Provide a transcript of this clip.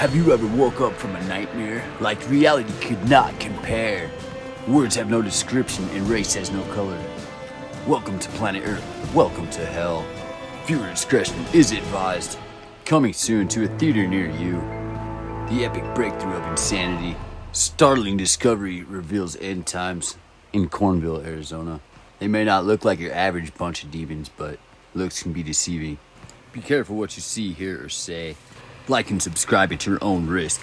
Have you ever woke up from a nightmare? Like reality could not compare. Words have no description and race has no color. Welcome to planet Earth. Welcome to hell. Viewer discretion is advised. Coming soon to a theater near you. The epic breakthrough of insanity. Startling discovery reveals end times in Cornville, Arizona. They may not look like your average bunch of demons, but looks can be deceiving. Be careful what you see, hear, or say. Like and subscribe at your own risk.